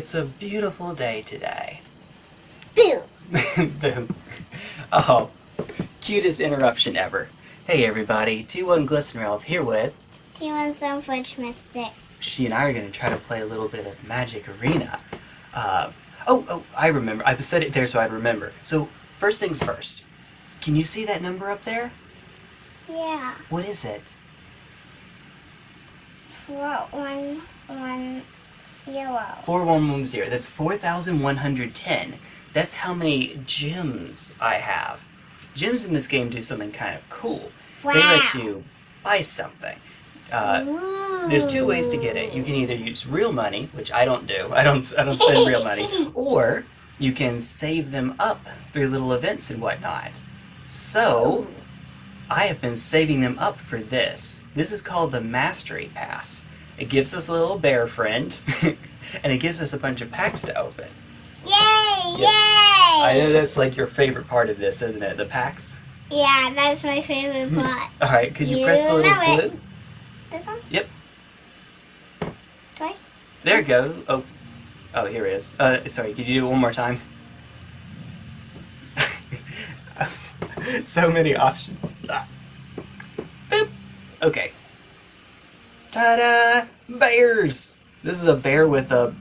It's a beautiful day today. Boo! Boom. Oh, cutest interruption ever. Hey everybody, T1 Glisten Ralph here with. Do you want some Fudge Mystic? She and I are going to try to play a little bit of Magic Arena. Uh, oh, oh, I remember. I said it there so I'd remember. So, first things first. Can you see that number up there? Yeah. What is it? Four one one zero. 4110. That's 4,110. That's how many gems I have. Gems in this game do something kind of cool. They let you buy something. Uh, there's two ways to get it. You can either use real money, which I don't do. I don't. I don't spend real money. Or you can save them up through little events and whatnot. So I have been saving them up for this. This is called the Mastery Pass. It gives us a little bear friend, and it gives us a bunch of packs to open. Yay! Yep. I know that's like your favorite part of this, isn't it? The packs. Yeah, that's my favorite part. All right, could you, You press the little it. blue? This one? Yep. Twice? There you go. Oh, oh, here it is. Uh, sorry. Could you do it one more time? so many options. Ah. Boop. Okay. Ta-da! Bears. This is a bear with a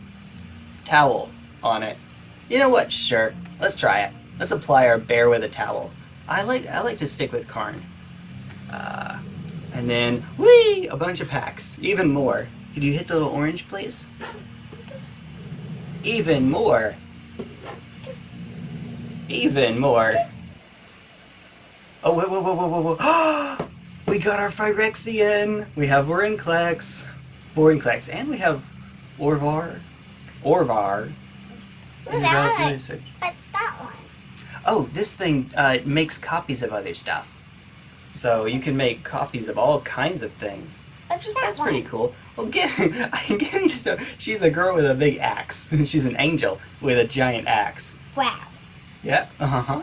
towel on it. You know what? Sure. Let's try it. Let's apply our bear with a towel. I like I like to stick with Karn. Uh, and then, whee! A bunch of packs. Even more. Could you hit the little orange, please? Even more. Even more. Oh, whoa, whoa, whoa, whoa, whoa, whoa. we got our Phyrexian. We have Vorinclex. Vorinclex. And we have Orvar. Orvar. That we got one. What's that one? Oh, this thing uh, makes copies of other stuff. So you can make copies of all kinds of things. What's Just, that that's one? pretty cool. Well, give, give me just a, she's a girl with a big axe. She's an angel with a giant axe. Wow. Yeah, Uh huh.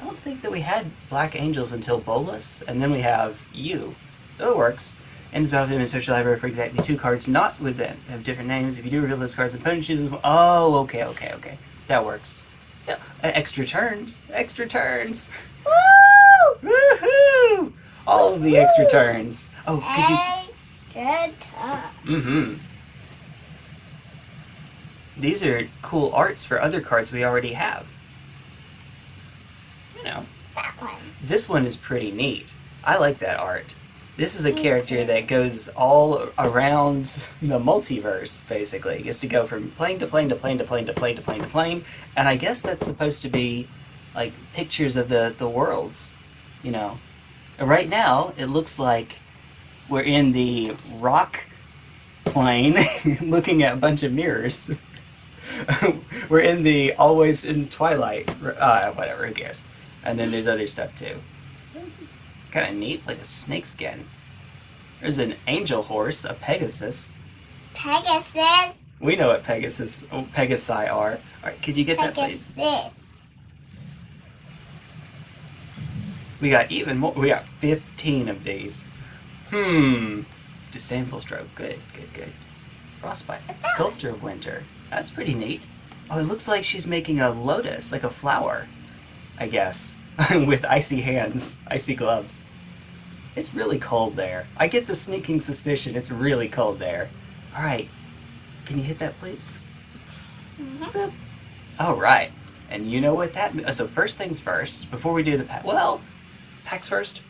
I, don't think that we had black angels until Bolus, and then we have you. Oh, it works. Ends battle in a social library for exactly two cards, not with them. They have different names. If you do reveal those cards, the opponent chooses one. Oh, okay, okay, okay. That works. So, uh, extra turns. Extra turns. Woo! Woohoo! All of the extra turns. Oh, could you Extra time. Mm-hmm. These are cool arts for other cards we already have. You know, What's that one? this one is pretty neat. I like that art. This is a Me character too. that goes all around the multiverse, basically. He gets to go from plane to plane to plane to plane to plane to plane to plane. And I guess that's supposed to be like pictures of the, the worlds, you know. Right now, it looks like we're in the rock plane looking at a bunch of mirrors. we're in the always in twilight, uh, whatever, who cares. And then there's other stuff too. It's kind of neat, like a snake skin. There's an angel horse, a Pegasus. Pegasus. We know what Pegasus, oh, Pegasi are. Alright, could you get that please? Pegasus. We got even more. We got 15 of these. Hmm. Disdainful stroke. Good, good, good. Frostbite. Sculptor of winter. That's pretty neat. Oh, it looks like she's making a lotus, like a flower. I guess. With icy hands, icy gloves. It's really cold there. I get the sneaking suspicion it's really cold there. Alright. Can you hit that, please? Mhm. All right, and you know what that. So first things first, before we do the pack. Well, packs first.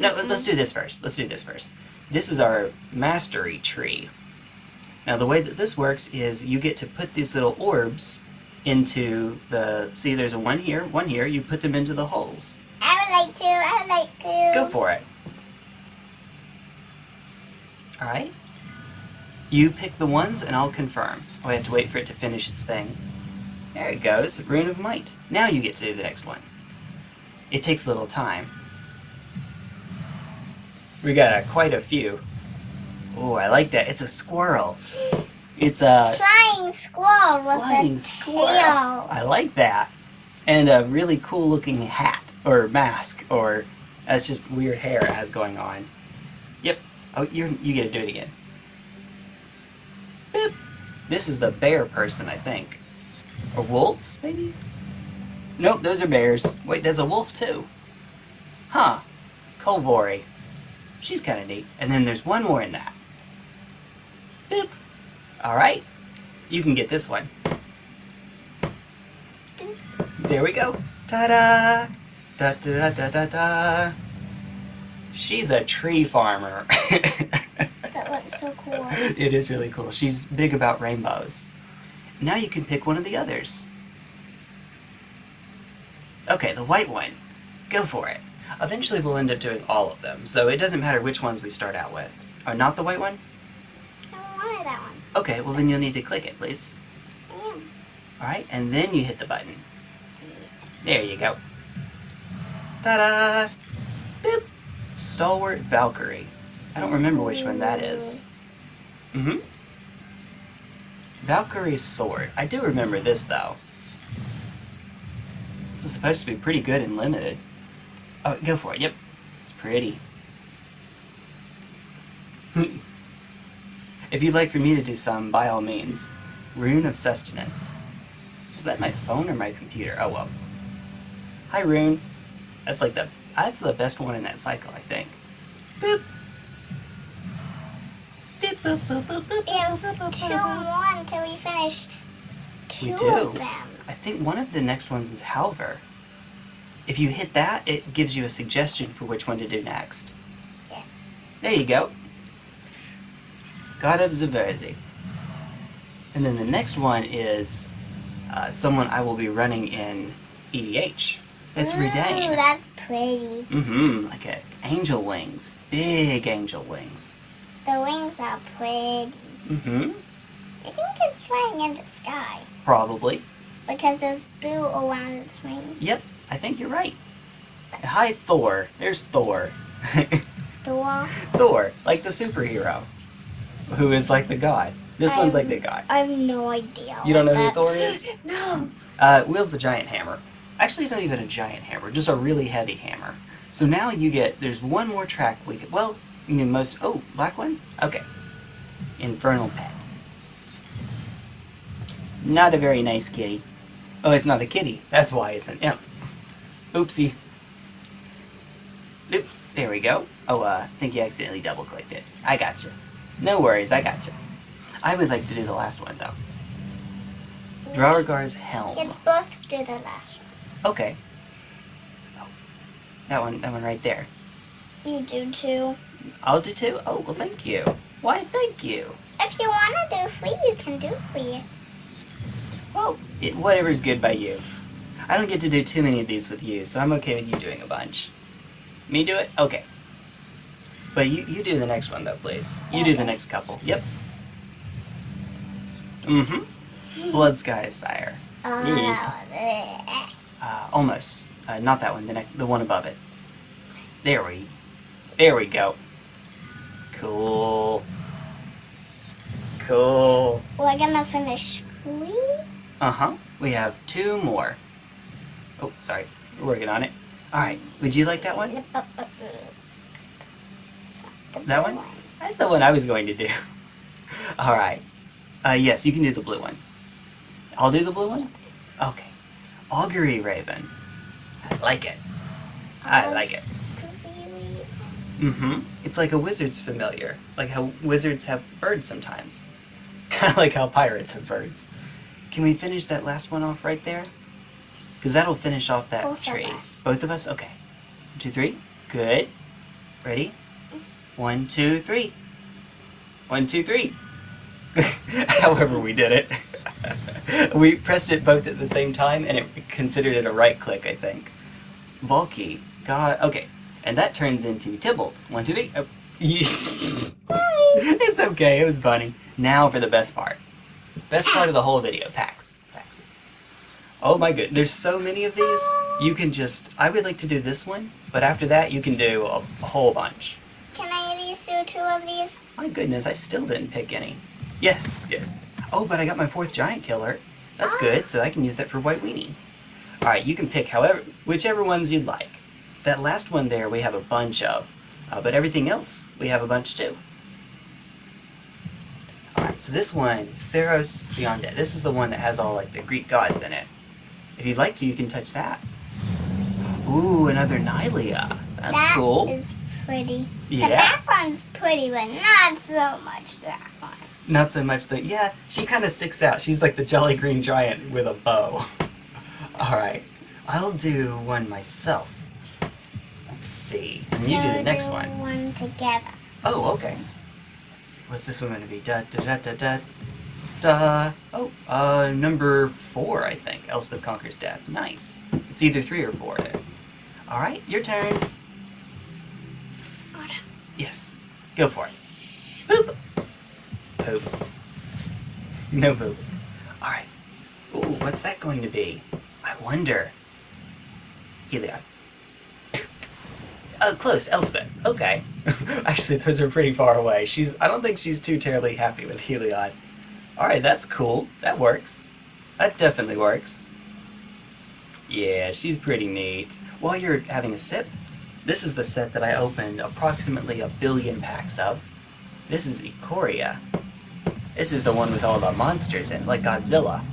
No, let's do this first. Let's do this first. This is our mastery tree. Now the way that this works is you get to put these little orbs into the. See, there's a one here, one here. You put them into the holes. I would like to. I would like to. Go for it. All right. You pick the ones, and I'll confirm. Oh, I have to wait for it to finish its thing. There it goes, Rune of Might. Now you get to do the next one. It takes a little time. We got uh, quite a few. Oh, I like that. It's a squirrel. It's a Flying squirrel with flying a squirrel. tail. I like that. And a really cool looking hat or mask or that's just weird hair it has going on. Yep. Oh, you're you get to do it again. Boop. This is the bear person, I think. Or wolves, maybe? Nope, those are bears. Wait, there's a wolf too. Huh. Kolvori. She's kind of neat. And then there's one more in that. Boop. Alright. You can get this one. There we go. Ta-da! Da da da da da da. She's a tree farmer. That looks so cool. it is really cool. She's big about rainbows. Now you can pick one of the others. Okay, the white one. Go for it. Eventually we'll end up doing all of them, so it doesn't matter which ones we start out with. Or not the white one? I wanted that one. Okay, well then you'll need to click it, please. Alright, and then you hit the button. There you go. Ta-da! Boop! Stalwart Valkyrie. I don't remember which one that is. Mm-hmm. Valkyrie's sword. I do remember this, though. This is supposed to be pretty good and limited. Oh, go for it. Yep. It's pretty. if you'd like for me to do some, by all means. Rune of Sustenance. Is that my phone or my computer? Oh, well. Hi, Rune. That's like the that's the best one in that cycle, I think. Boop. Boop, boop, boop, boop, boop, We have boop, boop, two more until we finish two We do. of them. I think one of the next ones is Halvar. If you hit that, it gives you a suggestion for which one to do next. Yeah. There you go. God of Zaverzi. And then the next one is uh, someone I will be running in EDH. It's Ooh, that's pretty. Mm-hmm. Like a angel wings. Big angel wings. The wings are pretty. Mm-hmm. I think it's flying in the sky Probably. because there's blue around its wings. Yep, I think you're right. Hi, Thor. There's Thor. Thor. Thor, like the superhero, who is like the god. This one's like the god. I have no idea. You don't know who Thor that's- is? No. Uh, wields a giant hammer. Actually, it's not even a giant hammer, just a really heavy hammer. So now you get, there's one more track we get, well, you mean most, oh, black one? Okay. Infernal Pet. Not a very nice kitty. Oh, it's not a kitty. That's why it's an imp. Oopsie. Oop, there we go. Oh, uh, I think you accidentally double clicked it. I gotcha. No worries, I gotcha. I would like to do the last one, though. Draugr's Helm. Let's both do the last one. Okay. Oh, that one, that one right there. You do too. I'll do two. Oh, well, thank you. Why, thank you. If you want to do free, you can do free. Well, it, whatever's good by you. I don't get to do too many of these with you, so I'm okay with you doing a bunch. Me do it? Okay. But you, you do the next one, though, please. You do the next couple. Yep. Mm-hmm. Blood Sky Sire. Uh. Uh, almost. Uh, not that one. The next, the one above it. There we, there we go. Cool. Cool. We're gonna finish free. Uh huh. We have two more. Oh, sorry. We're working on it. All right. Would you like that one? This one, the That one? That's the one I was going to do. All right. Uh, yes, you can do the blue one. I'll do the blue one. Okay. Augury Raven. I like it. I like it. Mm-hmm. It's like a wizard's familiar. Like how wizards have birds sometimes. Kind of like how pirates have birds. Can we finish that last one off right there? Because that'll finish off that Both of tree. us. Both of us? Okay. One, two, three. Good. Ready? One, two, three. One, two, three. However we did it. we pressed it both at the same time and it considered it a right click, I think. Valki. God. Okay. And that turns into Tibalt. One, two, three. Oh. Sorry. it's okay. It was funny. Now for the best part. Best part of the whole video. Packs. Packs. Oh my good. There's so many of these. You can just. I would like to do this one, but after that, you can do a, a whole bunch. Can I at do two of these? My goodness, I still didn't pick any. Yes, yes. Oh, but I got my fourth giant killer. That's good, so I can use that for White Weenie. Alright, you can pick however, whichever ones you'd like. That last one there we have a bunch of, uh, but everything else we have a bunch too. Alright, so this one, Theros Beyond Dead, this is the one that has all like the Greek gods in it. If you'd like to, you can touch that. Ooh, another Nylea. That's That cool. is pretty. The Yeah. that one's pretty, but not so much that one. Not so much that, yeah, she kind of sticks out. She's like the jelly Green Giant with a bow. Alright, I'll do one myself. Let's see. And you do the next do one. One together. Oh, okay. Let's see. What's this one going to be? Da da da da da. Da. Oh, uh, number four, I think. Elspeth Conquers Death. Nice. It's either three or four there. Alright, your turn. Yes. Go for it. Boop. Poop. No poop. Alright. Ooh, what's that going to be? I wonder. Heliod. Uh, close, Elspeth. Okay. Actually, those are pretty far away. She's. I don't think she's too terribly happy with Heliod. Alright, that's cool. That works. That definitely works. Yeah, she's pretty neat. While you're having a sip, this is the set that I opened approximately a billion packs of. This is Ikoria. This is the one with all the monsters in, like Godzilla.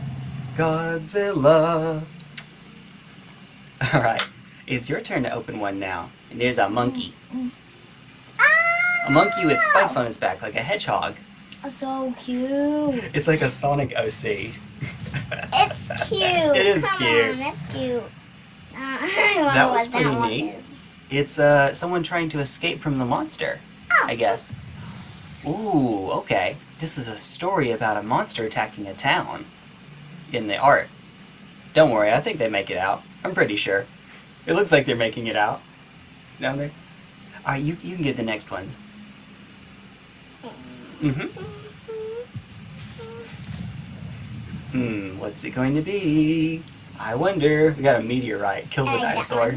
Godzilla! Alright, it's your turn to open one now. And there's a monkey. A monkey with spikes on his back, like a hedgehog. So cute. It's like a Sonic OC. It's cute. It is Come cute. On, that's cute. Uh, That was pretty that neat. is. It's uh someone trying to escape from the monster, Oh. I guess. Ooh, okay. This is a story about a monster attacking a town. In the art. Don't worry, I think they make it out. I'm pretty sure. It looks like they're making it out. Down there. Alright, you, you can get the next one. Mm-hmm. Hmm, what's it going to be? I wonder. We got a meteorite. Kill the dinosaur.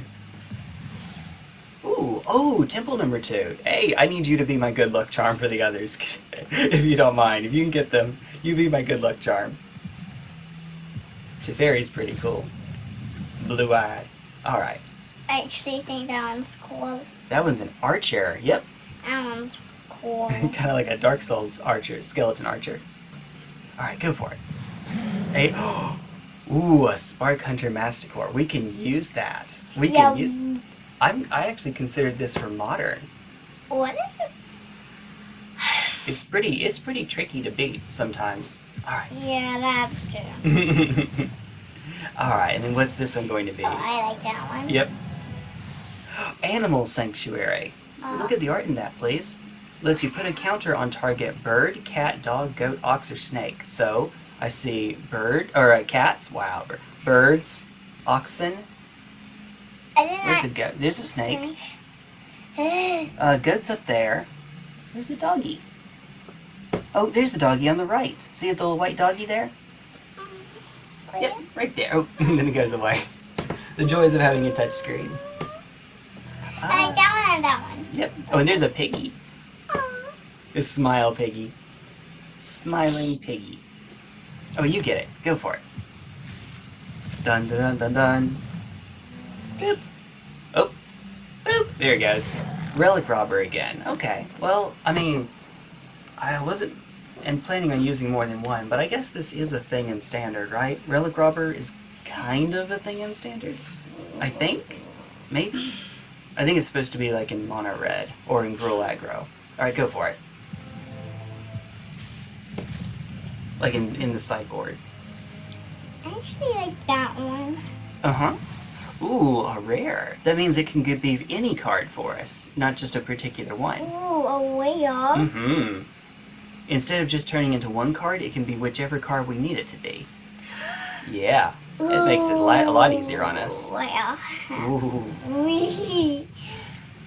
Oh, temple number two. Hey, I need you to be my good luck charm for the others, if you don't mind. If you can get them, you be my good luck charm. Teferi's pretty cool. Blue-eyed. Alright, I actually think that one's cool. that one's an archer. Yep, That one's cool. kind of like a Dark Souls archer, skeleton archer. Alright, go for it. Hey, ooh, a Spark Hunter Masticore. We can use that. We yeah, can use... I'm, I actually considered this for modern. what? It's pretty, it's pretty tricky to beat sometimes. Alright. Yeah, that's true. Alright, and then what's this one going to be? Oh, I like that one. Yep. Animal Sanctuary. Look at the art in that, please. Lets you put a counter on target bird, cat, dog, goat, ox, or snake. So, I see bird, or uh, cats, wow, bir- birds, oxen, there's a goat, there's a snake, uh, goat's up there, there's the doggy. Oh, there's the doggy on the right. See the little white doggy there? Yep, right there. Oh, and then it goes away. The joys of having a touch screen. I like that one and that one. Yep. Oh, and there's a piggy. A smile piggy. Smiling piggy. Oh, you get it. Go for it. Dun dun dun dun dun. Boop. Boop. There it goes. Relic robber again. Okay. Well, I mean, I wasn't and planning on using more than one, but I guess this is a thing in standard, right? Relic robber is kind of a thing in standard. I think. Maybe. I think it's supposed to be like in mono red or in Gruul aggro. Alright, go for it. Like in, in the sideboard. I actually like that one. Uh huh. Ooh, a rare. That means it can be any card for us, not just a particular one. Ooh, a whale. Mm hmm. Instead of just turning into one card, it can be whichever card we need it to be. Yeah, Ooh, it makes it li- a lot easier on us. Wow. Ooh.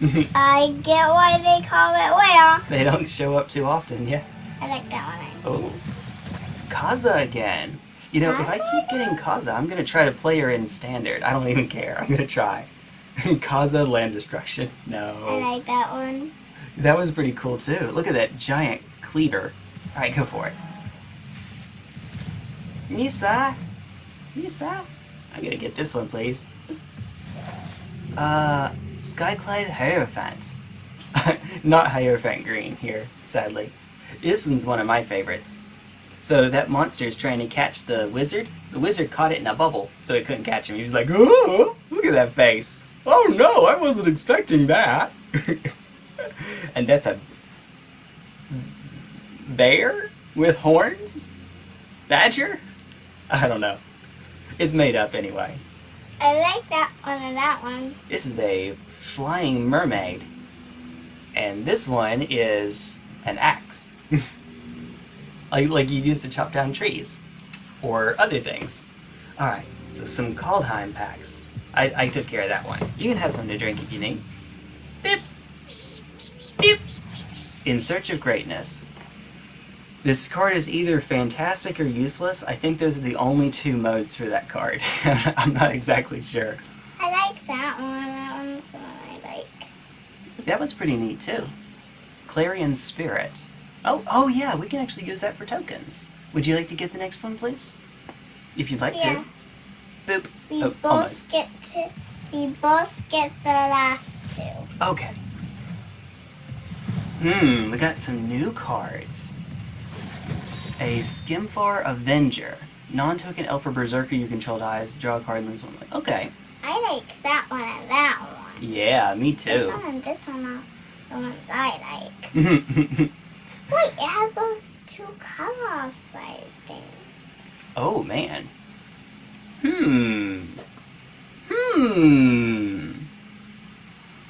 I get why they call it whale. They don't show up too often, yeah. I like that one. Oh. Kaza again. You know, if I keep getting Kaza, I'm gonna try to play her in standard. I don't even care. I'm gonna try. Kaza land destruction. No. I like that one. That was pretty cool too. Look at that giant cleaver. Alright, go for it. Misa! Misa! I'm gonna get this one, please. Uh, Skyclad Hierophant. Not Hierophant Green here, sadly. This one's one of my favorites. So that monster is trying to catch the wizard. The wizard caught it in a bubble, so it couldn't catch him. He was like, "Oh, look at that face! Oh no, I wasn't expecting that." and that's a bear with horns? Badger? I don't know. It's made up anyway. I like that one and that one. This is a flying mermaid. And this one is an axe. like like you use to chop down trees. Or other things. Alright, so some Kaldheim packs. I, I took care of that one. You can have something to drink if you need. Beep. Beep. In Search of Greatness. This card is either fantastic or useless. I think those are the only two modes for that card. I'm not exactly sure. I like that one. That one's the one I like. That one's pretty neat too. Clarion Spirit. Oh, oh yeah, we can actually use that for tokens. Would you like to get the next one, please? If you'd like Yeah. to. Boop. We Oh, both almost. get to. We both get the last two. Okay. Hmm, we got some new cards. A Skemfar Avenger. Non-token elf or berserker you control dies. Draw a card and lose one. life. Okay. I like that one and that one. Yeah, me too. This one and this one are the ones I like. Wait, it has those two color side things. oh man. Hmm. Hmm.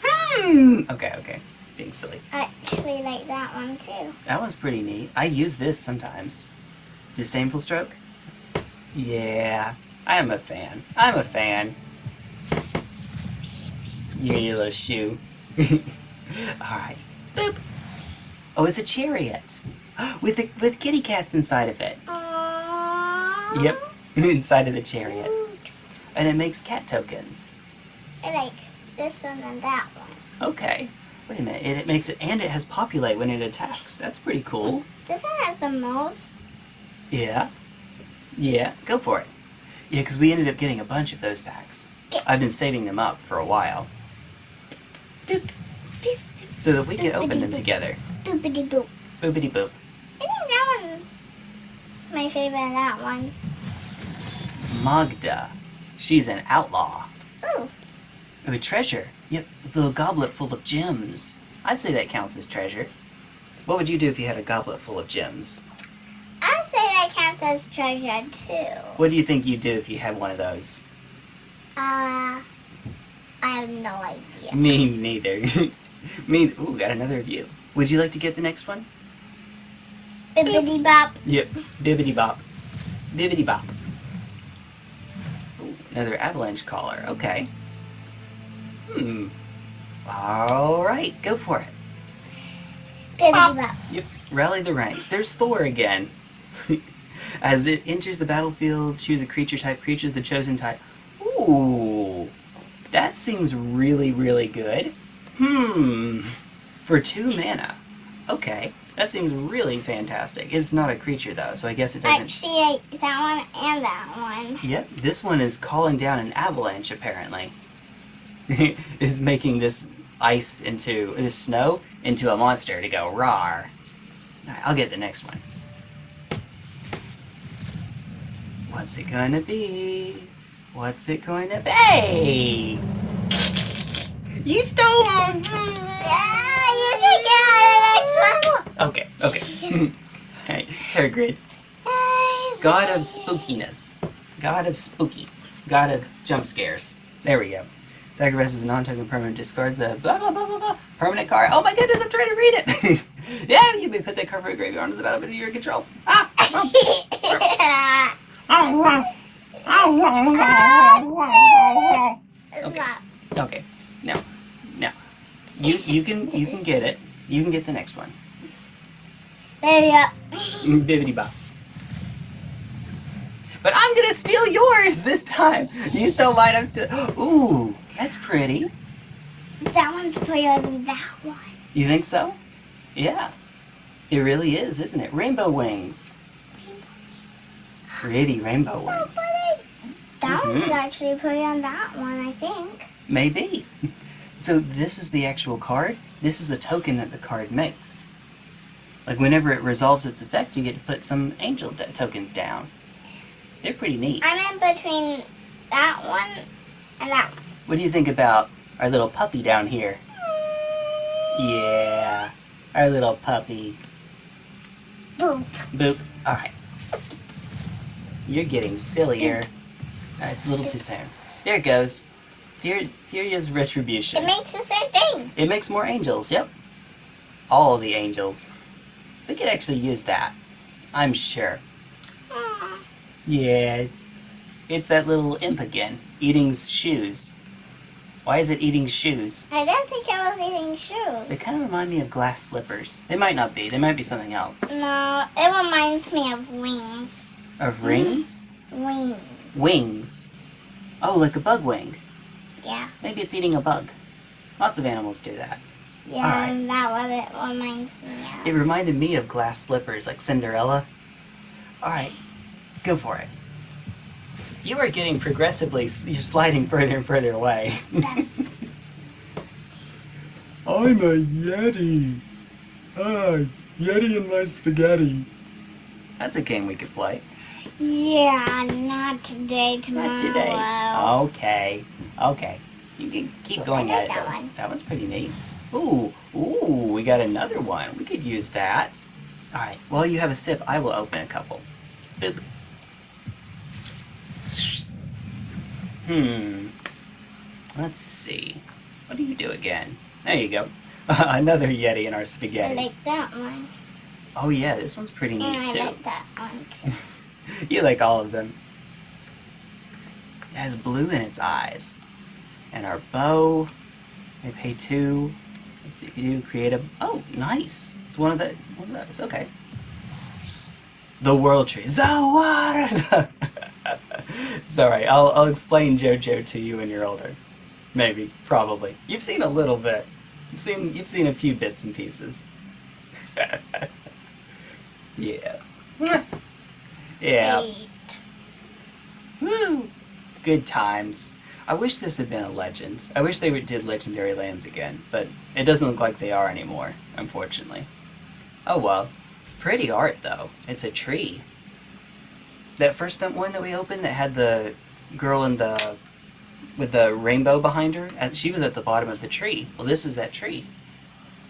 Hmm. Okay, okay. Being silly. I actually like that one too. That one's pretty neat. I use this sometimes. Disdainful stroke? Yeah, I am a fan. I'm a fan. You and your little shoe. Alright. Boop. Oh, it's a chariot. With the, with kitty cats inside of it. Aww. Yep. inside of the chariot. Cute. And it makes cat tokens. I like this one and that one. Okay. Wait a minute. It, it makes it, and it has populate when it attacks. That's pretty cool. This one has the most. Yeah. Yeah, go for it. Yeah, because we ended up getting a bunch of those packs. I've been saving them up for a while. Boop, boop, So that we can open them together. Boopity boop. Boopity boop. I think that one's my favorite. That one. Magda. She's an outlaw. Ooh, Oh, a treasure. Yep, it's a little goblet full of gems. I'd say that counts as treasure. What would you do if you had a goblet full of gems? I would say that counts as treasure too. What do you think you'd do if you had one of those? Uh, I have no idea. Me neither. Me. Ooh, got another view. Would you like to get the next one? Bibbidi bop. Yep. Bibbity bop. Bibbity bop. Ooh, another avalanche caller. Okay. Hmm. All right, go for it. Bibbidi bop. Yep. Rally the ranks. There's Thor again. As it enters the battlefield, choose a creature type. Creature of the chosen type. Ooh. That seems really, really good. Hmm. For two mana. Okay. That seems really fantastic. It's not a creature though, so I guess it doesn't. Actually, that one and that one. Yep, this one is calling down an avalanche apparently. is making this ice into this snow into a monster to go rawr. Alright, I'll get the next one. What's it gonna be? What's it going to be? You stole one! You can get the next one. Okay, okay. Alright, Tergrid. God of spookiness. God of spooky. God of jump scares. There we go. Sacrifice is a non-token permanent discards a blah blah blah blah blah permanent card. Oh my goodness, I'm trying to read it. yeah, you may put that card from a graveyard onto the battlefield under your control. Ah! Okay. Okay. Now, now, you you can you can get it. You can get the next one. There you go. Bibbity bop. But I'm gonna steal yours this time. You stole mine. I'm still. Ooh, that's pretty. That one's prettier than that one. You think so? Yeah. It really is, isn't it? Rainbow wings. Pretty rainbow wings. pretty. That one's Mhm. actually pretty on that one, I think. Maybe. So this is the actual card. This is a token that the card makes. Like whenever it resolves its effect, you get to put some angel tokens down. They're pretty neat. I'm in between that one and that one. What do you think about our little puppy down here? Yeah, our little puppy. Boop. Boop. All right. You're getting sillier. Right, a little too soon. There it goes. Here, Firja's retribution. It makes the same thing. It makes more angels. Yep. All the angels. We could actually use that. I'm sure. Aw. Yeah, it's it's that little imp again, eating shoes. Why is it eating shoes? I don't think I was eating shoes. They kind of remind me of glass slippers. They might not be. They might be something else. No, it reminds me of wings. Of rings? Wings. Wings. Oh, like a bug wing. Yeah. Maybe it's eating a bug. Lots of animals do that. Yeah, Alright. that what it reminds me of. It reminded me of glass slippers, like Cinderella. Alright, go for it. You are getting progressively, you're sliding further and further away. I'm a Yeti. Ah, Yeti and my spaghetti. That's a game we could play. Yeah, not today, tomorrow. Not today. Okay, okay. You can keep going at it. like that one. That one's pretty neat. Ooh, ooh, we got another one. We could use that. All right. While you have a sip, I will open a couple. Boop. Hmm. Let's see. What do you do again? There you go. Another Yeti in our spaghetti. I like that one. Oh yeah, this one's pretty And neat I too. I like that one too. You like all of them. It has blue in its eyes. And our bow, we pay two. Let's see if you do create a. Oh, nice. It's one of the one of those. Okay. The world tree. It's all right. I'll I'll explain JoJo to you when you're older. Maybe, probably. You've seen a little bit. You've seen you've seen a few bits and pieces. yeah. Yeah. Eight. Woo! Good times. I wish this had been a legend. I wish they did Legendary Lands again, but it doesn't look like they are anymore, unfortunately. Oh well. It's pretty art, though. It's a tree. That first one that we opened that had the girl in the with the rainbow behind her, and she was at the bottom of the tree. Well, this is that tree.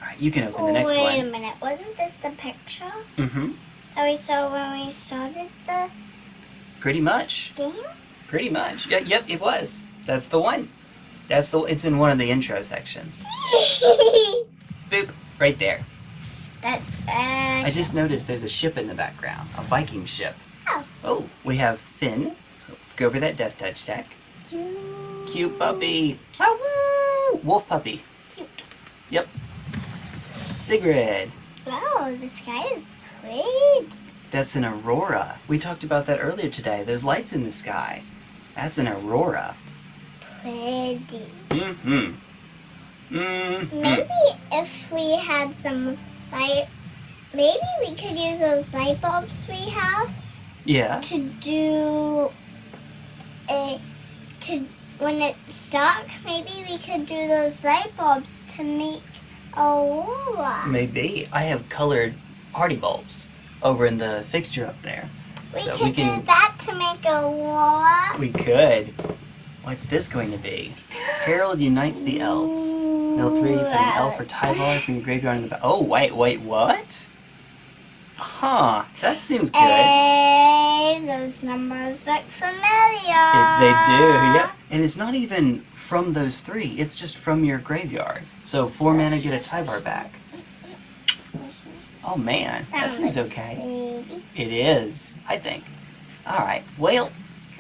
All right, you can open the next one. Wait a minute. Wasn't this the picture Mm-hmm. that we saw when we started the Pretty much. game? Pretty much. Yeah, yep, it was. That's the one. That's the. It's in one of the intro sections. Boop. Right there. That's uh, I just noticed there's a ship in the background. A Viking ship. Oh. Oh, we have Finn. So go over that death touch deck. cute. Cute puppy. Woo! Wolf puppy. Cute. Yep. Sigrid. Wow, the sky is pretty. That's an aurora. We talked about that earlier today. There's lights in the sky. That's an aurora. Pretty. Mm-hmm. Mm-hmm. Maybe if we had some light, maybe we could use those light bulbs we have Yeah. to do a to when it's stuck. Maybe we could do those light bulbs to make aurora. Maybe. I have colored party bulbs over in the fixture up there. We so could we can- do that to make a aurora. We could. What's this going to be? Harald unites the elves. Mill 3, put an elf or Tyvar from your graveyard in the back. Oh, wait, wait, what? Huh, that seems good. Hey, those numbers look familiar. It, they do, yep. And it's not even from those three, it's just from your graveyard. So, four mana get a Tyvar back. Oh man, that seems okay. pretty. It is, I think. Alright, well,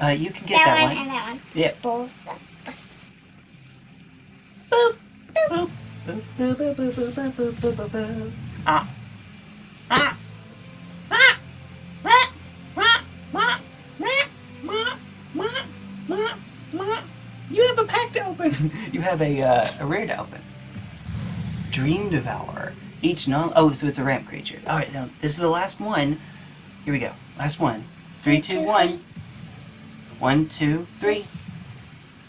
uh, you can get that, that one, one. and that one. Yep. Both of us. Boop. Boop. Boop, boop, boop, boop, boop, boop, boop, boop, boop, boop. Ah. Ah. Ah. Ah. Ah. Ah. Ah. Ah. Ah. Ah. You have a pack to open. you have a, uh, a rare to open. Dream Devourer. Each non. Oh, so it's a ramp creature. All right, now this is the last one. Here we go. Last one. Three, Three, two, two, one. One, two, three.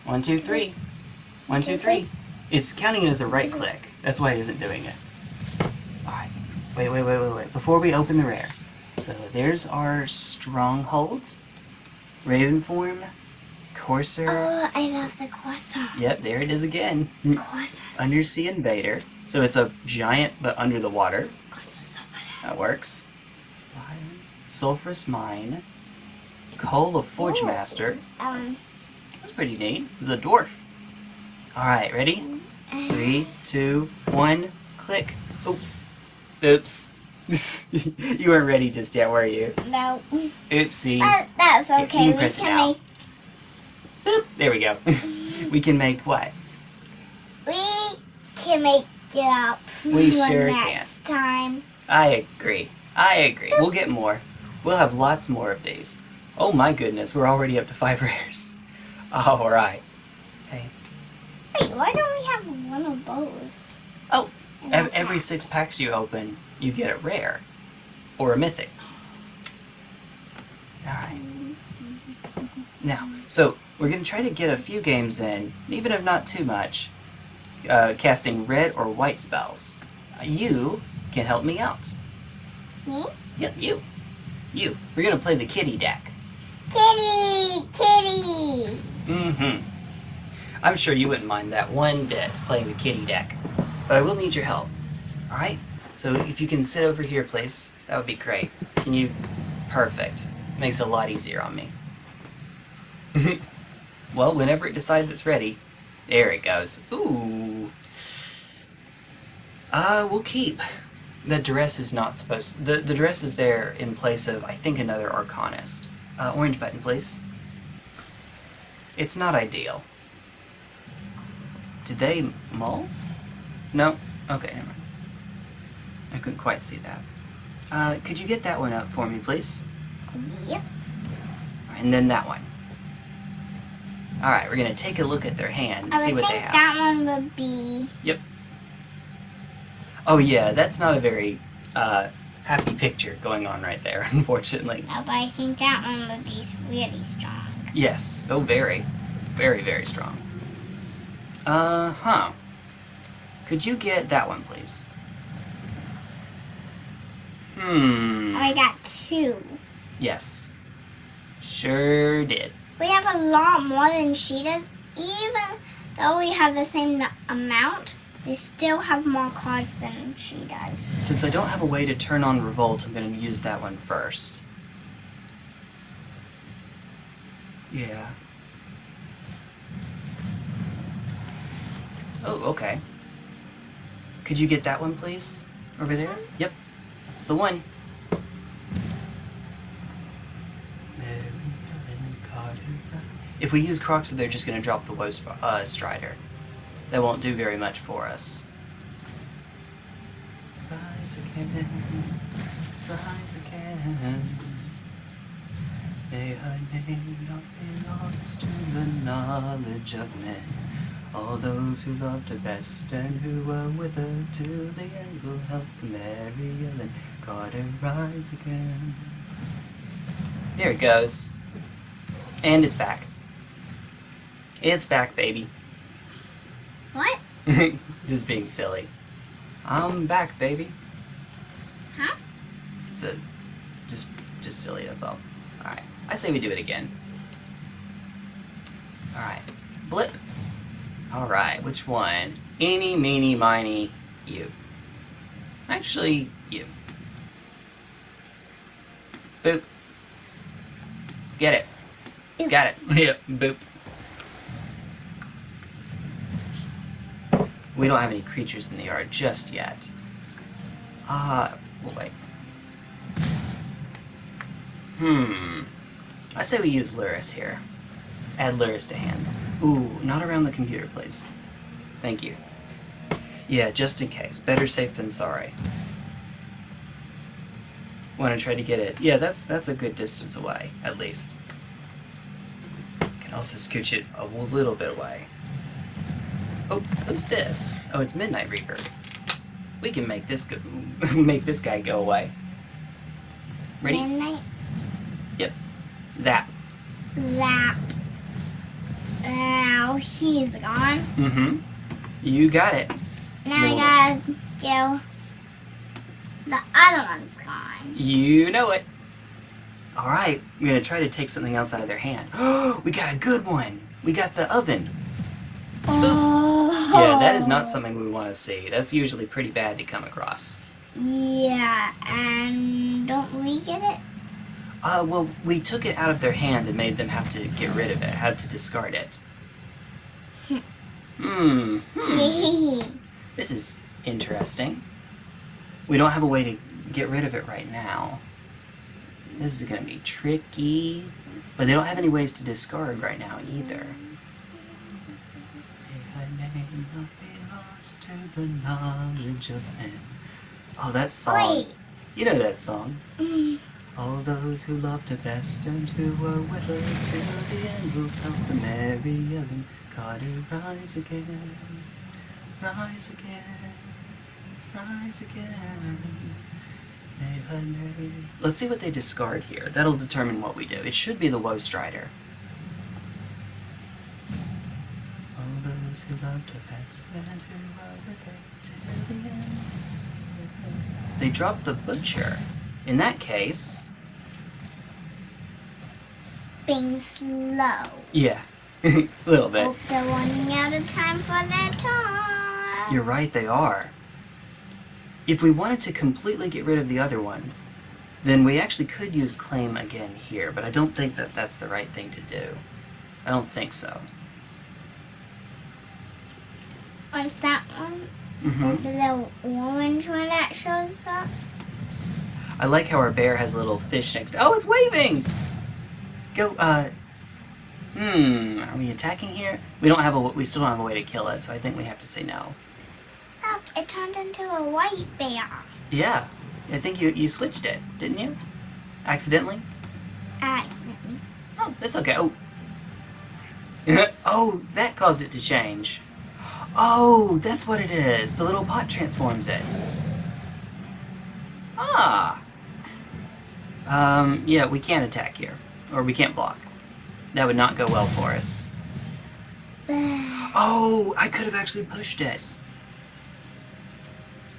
One, two, three. One, two, three. It's counting it as a right click. That's why it isn't doing it. Alright. Wait, wait, wait, wait, wait. Before we open the rare. So there's our stronghold. Raven form. Courser. Oh, I love the croissant. Yep, there it is again. Croissants. Undersea Invader. So it's a giant but under the water. There. That works. Sulphurous Mine. Koll of Forge Master. Um, That's pretty neat. It's a dwarf. Alright, ready? Three, two, one, click. Oh. Oops. you weren't ready just yet, were you? no. Oopsie. But that's okay. can we can make Boop. There we go. we can make what? we can make it up We sure next time. I agree. I agree. We'll get more. We'll have lots more of these. Oh my goodness, we're already up to five rares. Alright. Hey. Wait, why don't we have one of those? Oh, ev- every pack? six packs you open, you get a rare. Or a mythic. Alright. Now, so we're going to try to get a few games in, even if not too much, uh, casting red or white spells. You can help me out. Me? Yep, you. You. We're going to play the kitty deck. Kitty! Kitty! Mm-hmm. I'm sure you wouldn't mind that one bit, playing the kitty deck. But I will need your help. Alright? So if you can sit over here, please, that would be great. Can you... Perfect. Makes it a lot easier on me. well, whenever it decides it's ready... There it goes. Ooh. Uh, we'll keep. The dress is not supposed... The, the dress is there in place of, I think, another Arcanist. Uh, orange button, please. It's not ideal. Did they mull? No? Okay, never mind. I couldn't quite see that. Uh, could you get that one up for me, please? Yep. And then that one. Alright, we're gonna take a look at their hand and I see what they think have. that one would be. Yep. Oh yeah, that's not a very, uh, happy picture going on right there, unfortunately. No, but I think that one would be really strong. Yes. Oh, very. Very, very strong. Uh huh. Could you get that one, please? Hmm. I got two. Yes. Sure did. We have a lot more than she does. Even though we have the same amount, we still have more cards than she does. Since I don't have a way to turn on Revolt, I'm going to use that one first. Yeah. Oh, okay. Could you get that one, please? Over This there? one? Yep. That's the one. If we use Crocs, they're just going to drop the Woe uh, Strider. That won't do very much for us. Rise again, rise again. May her name not be lost to the knowledge of men. All those who loved her best and who were with her to the end will help Mary Ellen Carter rise again. There it goes. And it's back. It's back, baby. What? Just being silly. I'm back, baby. Huh? It's a just just silly, that's all. Alright. I say we do it again. Alright. Blip. Alright, which one? Eeny, meeny, miny, you. Actually, you. Boop. Get it. Boop. Got it. Yep, boop. We don't have any creatures in the yard just yet. Ah, uh, we'll wait. Hmm. I say we use Lurrus here. Add Lurrus to hand. Ooh, not around the computer, please. Thank you. Yeah, just in case. Better safe than sorry. Want to try to get it? Yeah, that's that's a good distance away, at least. Can also scooch it a little bit away. Oh, who's this? Oh, it's Midnight Reaper. We can make this go make this guy go away. Ready? Midnight Yep. Zap. Zap. Now he's gone. Mm-hmm. You got it. Now I gotta go. The other one's gone. You know it. All right, I'm gonna try to take something else out of their hand. Oh, we got a good one. We got the oven. Oh. Yeah, that is not something we want to see. That's usually pretty bad to come across. Yeah, and don't we get it? Uh, well, we took it out of their hand and made them have to get rid of it, had to discard it. Hmm. hmm. This is interesting. We don't have a way to get rid of it right now. This is gonna be tricky. But they don't have any ways to discard right now either. Lost to the knowledge of men. Oh, that song. Wait. You know that song. Mm. All those who loved her best and who were with her till the end will help the Mary Ellen Carter rise again, rise again, rise again. May her name. Let's see what they discard here. That'll determine what we do. It should be the Woe Strider. All those who loved her best and who were with her till the end. They dropped the Butcher. In that case, Being slow. yeah, a little bit. Hope they're running out of time for their. You're right, they are. If we wanted to completely get rid of the other one, then we actually could use claim again here, but I don't think that that's the right thing to do. I don't think so. What's that one? hmm Is it the orange one that shows up? I like how our bear has a little fish next. Oh, it's waving. Go. Uh. Hmm. Are we attacking here? We don't have a. We still don't have a way to kill it, so I think we have to say no. Look, it turned into a white bear. Yeah. I think you you switched it, didn't you? Accidentally. Accidentally. Oh, that's okay. Oh. oh, that caused it to change. Oh, that's what it is. The little pot transforms it. Ah. Um, yeah, we can't attack here. Or we can't block. That would not go well for us. Oh, I could have actually pushed it.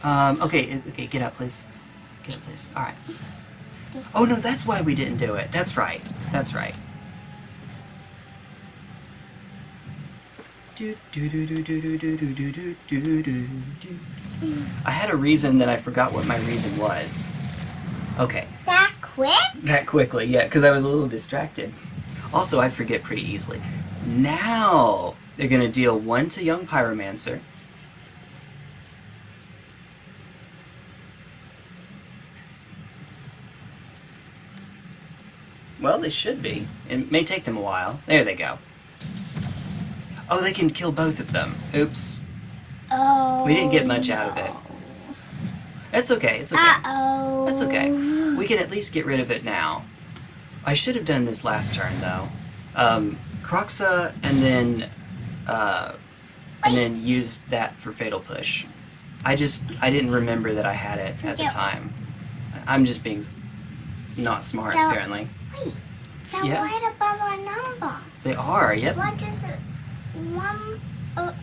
Um, okay, okay, get up, please. Get up, please. Alright. Oh, no, that's why we didn't do it. That's right. That's right. I had a reason that I forgot what my reason was. Okay, That quick? that quickly, yeah, because I was a little distracted. Also, I forget pretty easily. Now, they're going to deal one to Young Pyromancer. Well, they should be. It may take them a while. There they go. Oh, they can kill both of them. Oops. Oh. We didn't get much out of it. It's okay, it's okay. Uh oh. That's okay. We can at least get rid of it now. I should have done this last turn though. Um, Kroxa and then uh, and then used that for Fatal Push. I just I didn't remember that I had it at the time. I'm just being not smart That- apparently. Wait, they're Yeah. right above our number. They are. Yep. What is it? One. Uh,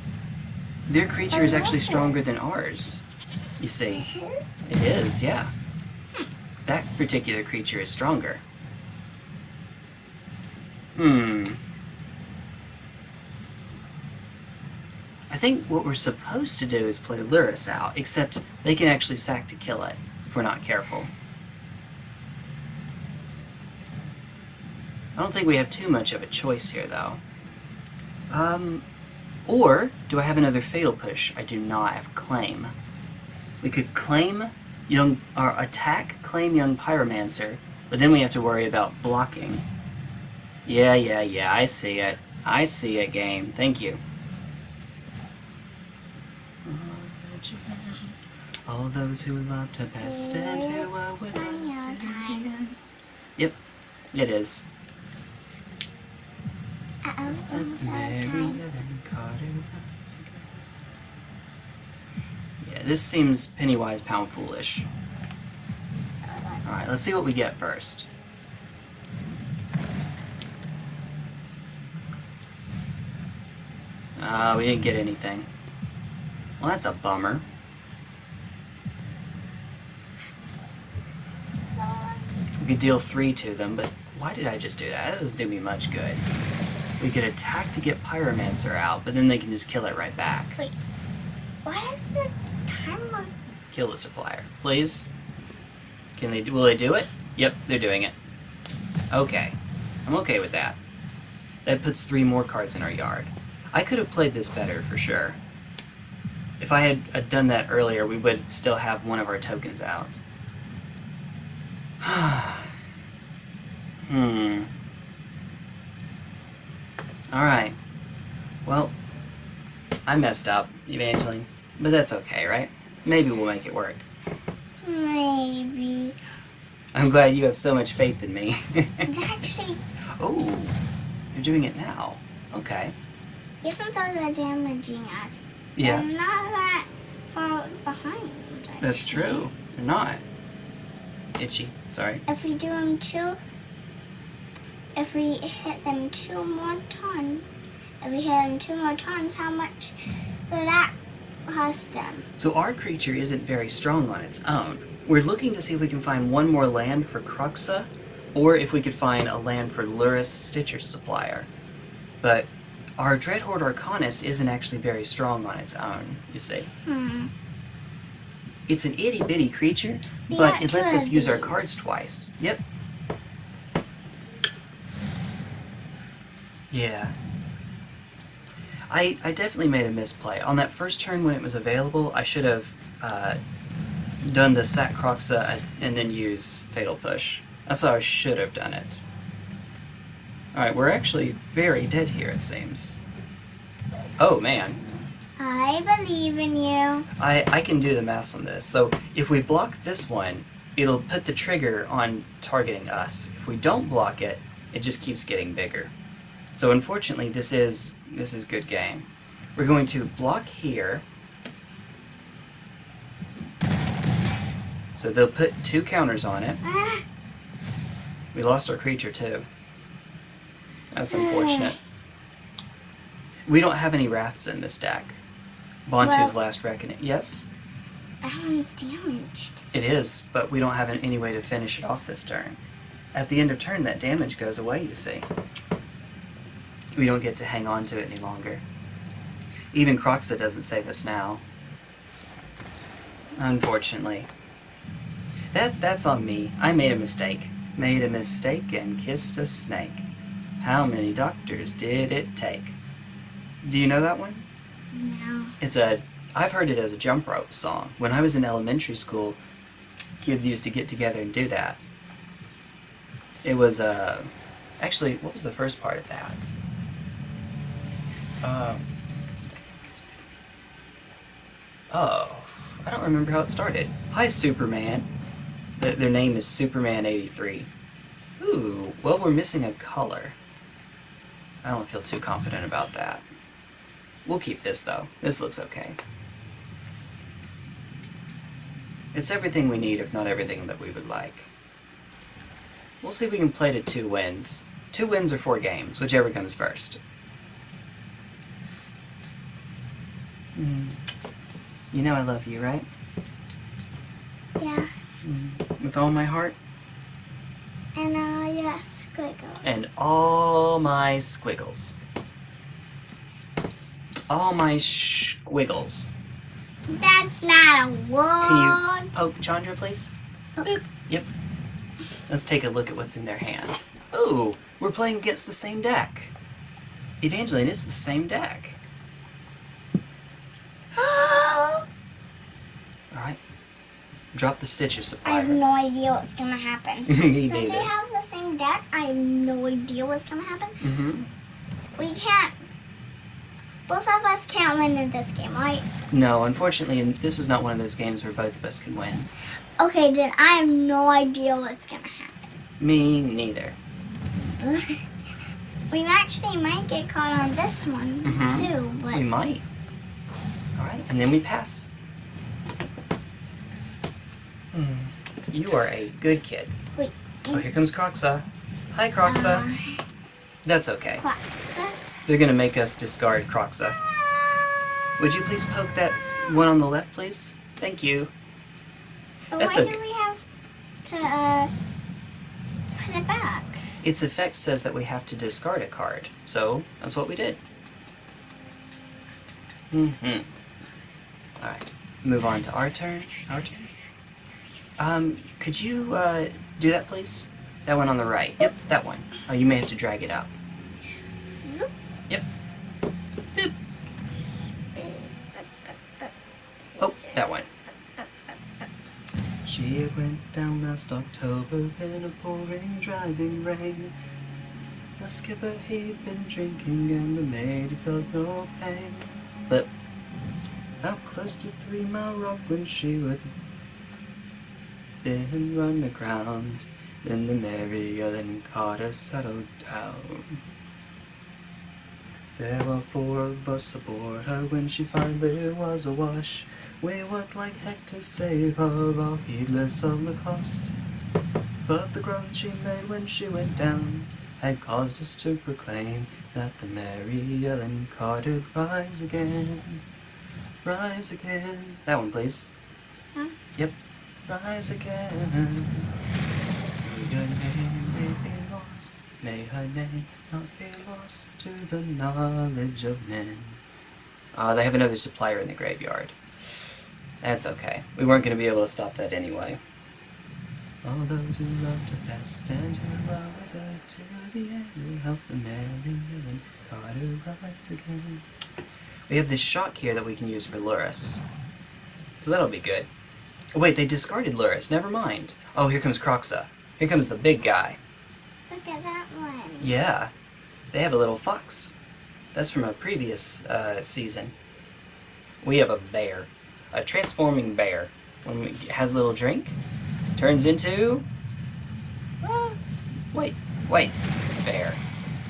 Their creature is actually stronger than ours. You see. his? It is, yeah. That particular creature is stronger. Hmm. I think what we're supposed to do is play Lurrus out, except they can actually sack to kill it if we're not careful. I don't think we have too much of a choice here, though. Um, or do I have another Fatal Push? I do not. Have Claim. We could claim young or attack claim young pyromancer, but then we have to worry about blocking. Yeah, yeah, yeah, I see it. I see it game. Thank you. All those who loved her best and who were It's with her running out of to the time. end. Yep, it is. Yeah, this seems Pennywise Pound Foolish. Alright, let's see what we get first. Uh, we didn't get anything. Well, that's a bummer. We could deal three to them, but why did I just do that? That doesn't do me much good. We could attack to get Pyromancer out, but then they can just kill it right back. What is the timer? Kill the supplier, please. Can they? do? Will they do it? Yep, they're doing it. Okay, I'm okay with that. That puts three more cards in our yard. I could have played this better for sure. If I had uh, done that earlier, we would still have one of our tokens out. hmm. Alright. Well, I messed up, Evangeline. But that's okay, right? Maybe we'll make it work. Maybe. I'm glad you have so much faith in me. Actually, oh, you're doing it now. Okay. even though they're damaging us, Yeah, they're not that far behind. that's true. They're not. Itchy. Sorry. If we do them two, if we hit them two more times, if we hit them two more times, how much will that cost them? So our creature isn't very strong on its own. We're looking to see if we can find one more land for Kroxa, or if we could find a land for Lurrus Stitcher Supplier. But our Dreadhorde Arcanist isn't actually very strong on its own, you see. Hmm. It's an itty bitty creature, We but it lets us use our cards twice. Yep. Yeah. I, I definitely made a misplay. On that first turn when it was available, I should have uh, done the Sac Kroxa and then use Fatal Push. That's how I should have done it. Alright, we're actually very dead here, it seems. Oh, man. I believe in you. I, I can do the math on this. So if we block this one, it'll put the trigger on targeting us. If we don't block it, it just keeps getting bigger. So unfortunately, this is this is good game. We're going to block here. So they'll put two counters on it. We lost our creature too. That's unfortunate. We don't have any wraths in this deck. Bantu's Well- last reckoning. Yes? that one's damaged. It is, but we don't have any way to finish it off this turn. At the end of turn, that damage goes away, you see. We don't get to hang on to it any longer. Even Kroxa doesn't save us now. Unfortunately. That that's on me. I made a mistake. Made a mistake and kissed a snake. How many doctors did it take? Do you know that one? No. It's a I've heard it as a jump rope song. When I was in elementary school, kids used to get together and do that. It was uh actually what was the first part of that? Um Oh, I don't remember how it started. Hi Superman. Their, name is Superman 83. Ooh, well we're missing a color. I don't feel too confident about that. We'll keep this though. This looks okay. It's everything we need, if not everything that we would like. We'll see if we can play to two wins. Two wins or four games, whichever comes first. Mm. You know I love you, right? Yeah. With all my heart And uh, yes, squiggle. and all my squiggles. All my squiggles. That's not a word. Can you poke Chandra, please? Boop. Yep. Let's take a look at what's in their hand. Ooh, we're playing against the same deck. Evangeline, it's the same deck. Alright. Drop the Stitcher I have no idea what's gonna happen. Me Since we have the same deck, I have no idea what's gonna happen. hmm We can't. Both of us can't win in this game, right? No, unfortunately, this is not one of those games where both of us can win. Okay, then I have no idea what's gonna happen. Me neither. we actually might get caught on this one Mhm. too, but We might. Alright, and then we pass. Hmm. You are a good kid. Wait. Oh, here comes Kroxa. Hi, Kroxa. uh, That's okay. Quaxa. They're gonna make us discard Kroxa. Would you please poke that one on the left, please? Thank you. But That's why okay. do we have to uh, put it back? Its effect says that we have to discard a card, so that's what we did. Mm-hmm. Alright, move on to our turn. Our turn. Um, could you, uh, do that, please? That one on the right. Yep, that one. Oh, you may have to drag it out. Yep. Boop. Oh, that one. She went down last October in a pouring, driving rain. The skipper he'd been drinking and the maid felt no pain. But out close to Three Mile Rock when she would then run aground, then the Mary Ellen Carter settled down. There were four of us aboard her when she finally was awash. We worked like heck to save her, all heedless of the cost. But the groan she made when she went down had caused us to proclaim that the Mary Ellen Carter rise again. Rise again. That one, please. Huh? Yep. Rise again. May her name may be lost. May her name not be lost to the knowledge of men. Uh, they have another supplier in the graveyard. That's okay. We weren't going to be able to stop that anyway. All those who loved her best and who are with her to the end will help the Mary Ellen who rise again. We have this shock here that we can use for Lurrus. So that'll be good. Oh, wait, they discarded Lurrus. Never mind. Oh, here comes Kroxa. Here comes the big guy. Look at that one. Yeah, they have a little fox. That's from a previous uh, season. We have a bear, a transforming bear. When it has a little drink, turns into. Uh, wait, wait, bear,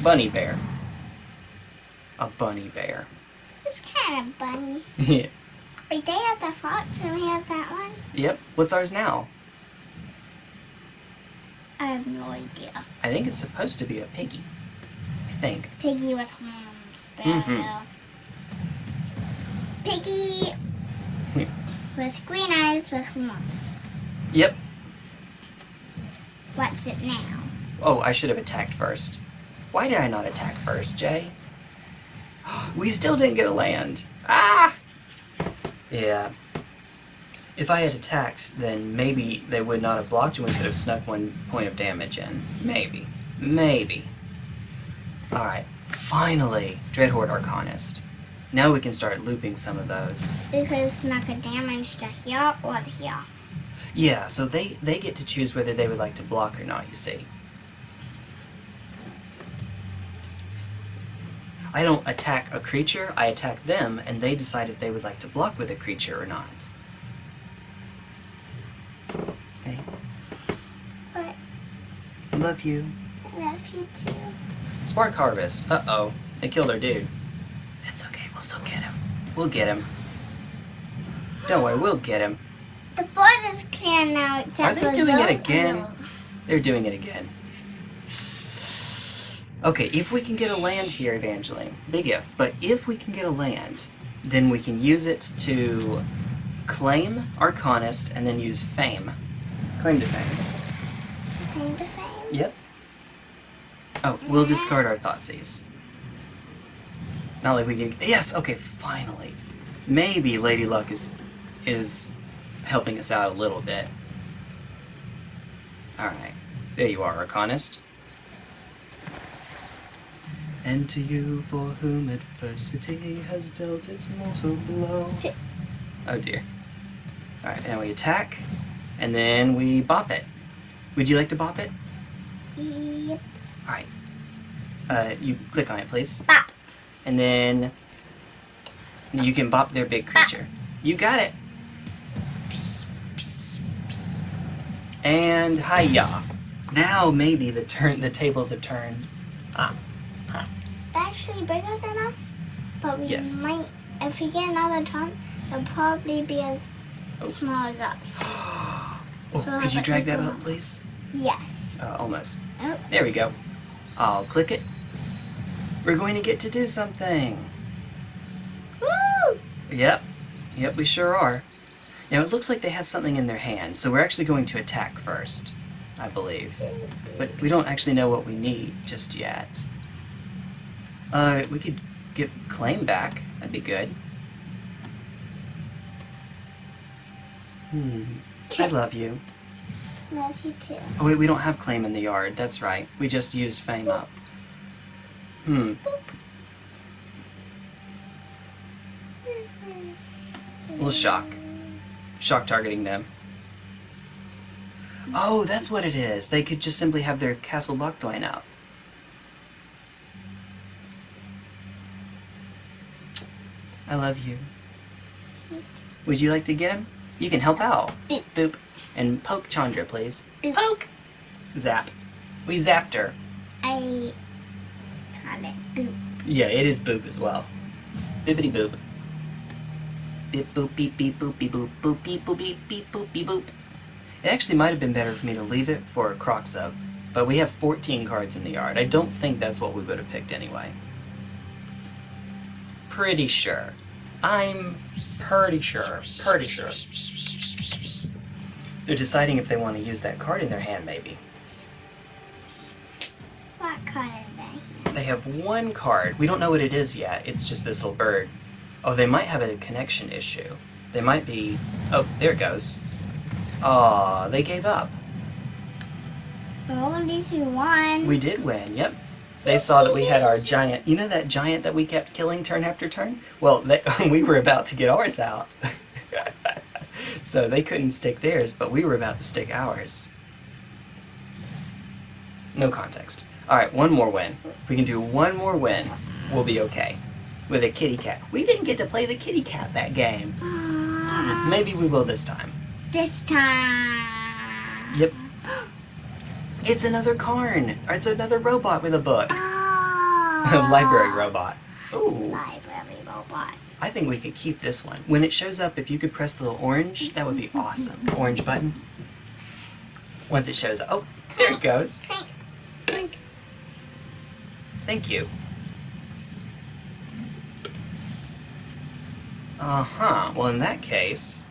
bunny bear, a bunny bear. It's kind of bunny. yeah. Wait, they have the fox and we have that one? Yep. What's ours now? I have no idea. I think it's supposed to be a piggy. I think. Piggy with horns. There. Mhm. Piggy with green eyes with horns. Yep. What's it now? Oh, I should have attacked first. Why did I not attack first, Jay? We still didn't get a land. Ah! Yeah. If I had attacked, then maybe they would not have blocked and we could have snuck one point of damage in. Maybe. Maybe. Alright. Finally! Dreadhorde Arcanist. Now we can start looping some of those. Because snuck a damage to here or here. Yeah, so they, they get to choose whether they would like to block or not, you see. I don't attack a creature, I attack them, and they decide if they would like to block with a creature or not. Hey, But love you. I love you too. Spark Harvest. Uh-oh. They killed our dude. That's okay, we'll still get him. We'll get him. Don't worry, we'll get him. The board is clear now except for Are they for doing it again? those. They're doing it again. Okay, if we can get a land here, Evangeline, big if, but if we can get a land, then we can use it to claim Arcanist and then use Fame. Claim to Fame. Claim to fame. Yep. Oh, we'll discard our Thoughtseize. Not like we can. Yes. Okay. Finally, maybe Lady Luck is is helping us out a little bit. All right. There you are, Arcanist. And to you for whom adversity has dealt its mortal blow. Oh dear. Alright, now we attack, and then we bop it. Would you like to bop it? Yep. Alright. Uh, you click on it, please. Bop. And then you can bop their big creature. You got it. And hiya. Now maybe the turn the tables have turned. Ah. Actually bigger than us, but we Yes. might, if we get another ton, they'll probably be as Oh. small as us. Oh, So could you drag that up, please? Yes. Uh, almost. Oh, There we go. I'll click it. We're going to get to do something. woo! Yep. Yep, we sure are. Now it looks like they have something in their hand, so we're actually going to attack first. I believe. But we don't actually know what we need just yet. Uh, we could get claim back. That'd be good. Hmm. I love you. Love you too. Oh wait, we don't have claim in the yard. That's right. We just used fame up. Hmm. a Little shock. Shock targeting them. Oh, that's what it is. They could just simply have their castle Lockdown out. I love you. Would you like to get him? You can help out. Boop. Boop. And poke Chandra, please. Poke! Zap. We zapped her. I call it boop. Yeah, it is boop as well. Bippity boop. Beep boop beep beep boop beep boop boop beep boop beep beep boop beep boop. It actually might have been better for me to leave it for a croc sub, but we have 14 cards in the yard. I don't think that's what we would have picked anyway. Pretty sure. I'm pretty sure. Pretty sure. They're deciding if they want to use that card in their hand, maybe. What card are they? They have one card. We don't know what it is yet. It's just this little bird. Oh, they might have a connection issue. They might be. Oh, there it goes. Aw, they gave up. Well, at least we won. We did win, yep. They saw that we had our giant. You know that giant that we kept killing turn after turn? Well, they, we were about to get ours out. so they couldn't stick theirs, but we were about to stick ours. No context. Alright, one more win. If we can do one more win, we'll be okay. With a kitty cat. We didn't get to play the kitty cat that game. Maybe we will this time. this time. Yep. It's another Karn. It's another robot with a book. Oh. Library robot. Ooh. Library robot. I think we could keep this one. When it shows up, if you could press the little orange, that would be awesome. Orange button. Once it shows up. Oh, there it goes. Clink. Clink. Thank you. Uh-huh. Well, in that case,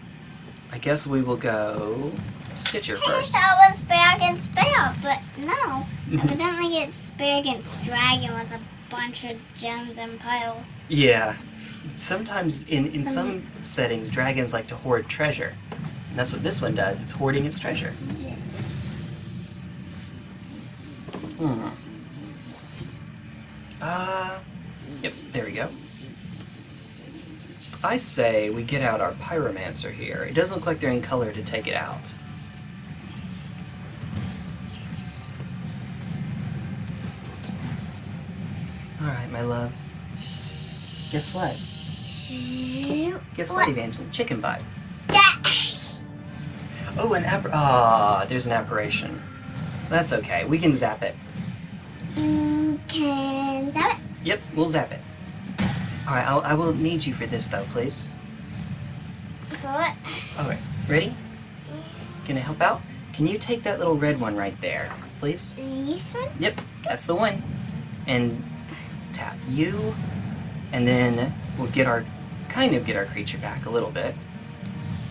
I guess we will go Stitcher I first. thought it was bear against bear, but no. Evidently it's bear against dragon with a bunch of gems and pile. Yeah. Sometimes in, in some settings, dragons like to hoard treasure. And that's what this one does. It's hoarding its treasure. Hmm. Uh, yep, there we go. I say we get out our pyromancer here. It doesn't look like they're in color to take it out. Alright, my love. Guess what? Guess what, What? Evangeline? Chicken butt. Oh, an app. Ah, there's an apparition. That's okay. We can zap it. You can zap it. Yep, we'll zap it. Alright, I'll, I will need you for this though, please. For what? Alright, ready? Gonna help out? Can you take that little red one right there, please? This one? Yep, that's the one. And tap you, and then we'll get our, kind of get our creature back a little bit.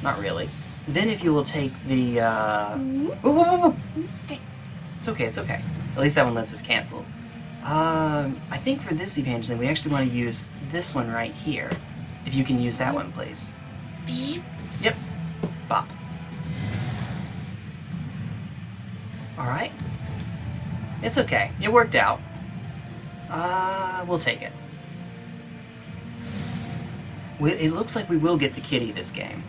Not really. Then if you will take the, uh... It's okay, it's okay. At least that one lets us cancel. Um, I think for this Evangeline, we actually want to use this one right here. If you can use that one, please. Yep. Bop. Alright. It's okay. It worked out. Uh, we'll take it. We, it looks like we will get the kitty this game.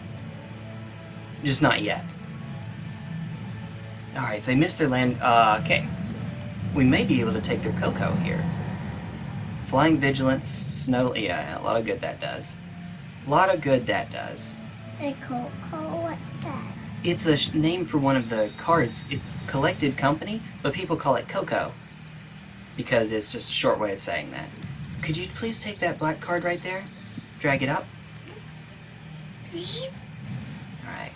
Just not yet. Alright, if they miss their land... Uh, okay. We may be able to take their Cocoa here. Flying Vigilance, Snow... Yeah, a lot of good that does. A lot of good that does. The cocoa. What's that? It's a sh- name for one of the cards. It's collected company, but people call it Coco. Because it's just a short way of saying that. Could you please take that black card right there? Drag it up? Alright.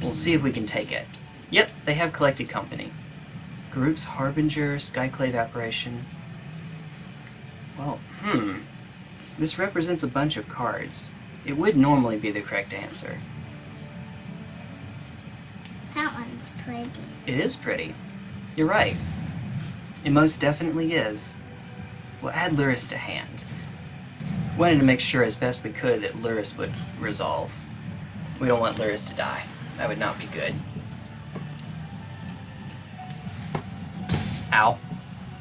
We'll see if we can take it. Yep, they have collected company. Group's Harbinger, Skyclave Apparition. Well, hmm. This represents a bunch of cards. It would normally be the correct answer. That one's pretty. It is pretty. You're right. It most definitely is. We'll add Lurrus to hand. Wanted to make sure as best we could that Lurrus would resolve. We don't want Lurrus to die. That would not be good. Ow.